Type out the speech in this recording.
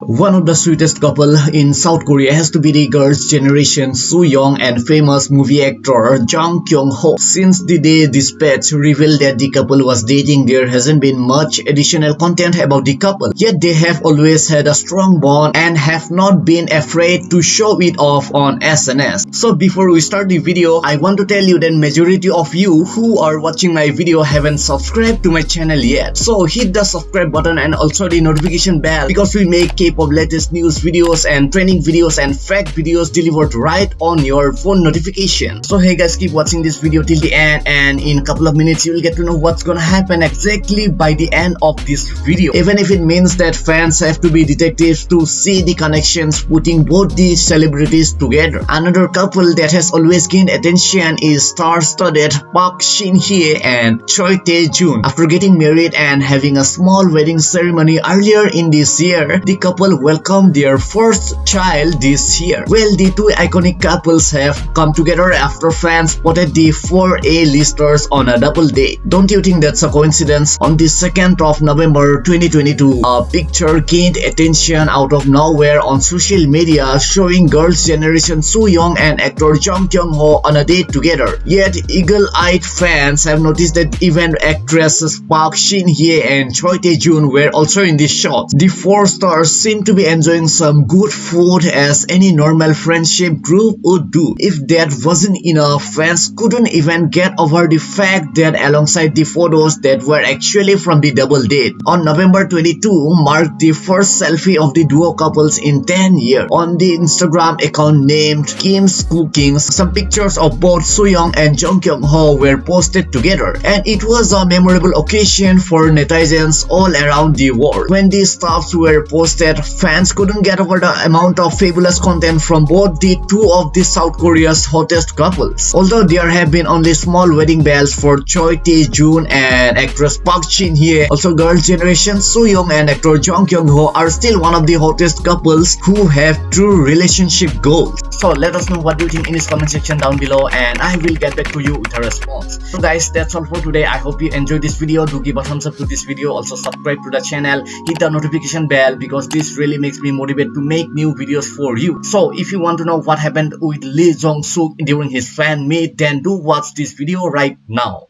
One of the sweetest couple in South Korea has to be the girls' generation Soo Young and famous movie actor Jung Kyung Ho. Since the day Dispatch revealed that the couple was dating, there hasn't been much additional content about the couple. Yet they have always had a strong bond and have not been afraid to show it off on SNS. So before we start the video, I want to tell you that majority of you who are watching my video haven't subscribed to my channel yet. So hit the subscribe button and also the notification bell because we make K-pop latest news videos and training videos and fact videos delivered right on your phone notification. So hey guys, keep watching this video till the end and in a couple of minutes you will get to know what's gonna happen exactly by the end of this video. Even if it means that fans have to be detectives to see the connections putting both these celebrities together. Another couple that has always gained attention is star-studded Park Shin-hye and Choi Tae-jun. After getting married and having a small wedding ceremony earlier in this year, the couple couple welcomed their first child this year. Well, the two iconic couples have come together after fans spotted the four A-listers on a double date. Don't you think that's a coincidence? On the 2nd of November 2022, a picture gained attention out of nowhere on social media showing girls' generation Soo Young and actor Jung Kyung Ho on a date together. Yet, eagle-eyed fans have noticed that even actresses Park Shin Hye and Choi Tae Jun were also in this shot. The four stars seem to be enjoying some good food as any normal friendship group would do. If that wasn't enough, fans couldn't even get over the fact that alongside the photos that were actually from the double date. On November 22 marked the first selfie of the duo couples in 10 years. On the Instagram account named Kim's Cookings, some pictures of both Soo Young and Jung Kyung Ho were posted together and it was a memorable occasion for netizens all around the world. When these stuffs were posted fans couldn't get over the amount of fabulous content from both the two of the South Korea's hottest couples. Although there have been only small wedding bells for Choi Tae-jun and actress Park Shin-hye, also girls' generation Soo Young and actor Jung Kyung Ho are still one of the hottest couples who have true relationship goals. So let us know what you think in this comment section down below and I will get back to you with a response. So guys, that's all for today. I hope you enjoyed this video. Do give a thumbs up to this video. Also subscribe to the channel. Hit the notification bell because this really makes me motivated to make new videos for you. So if you want to know what happened with Lee Jong Suk during his fan meet, then do watch this video right now.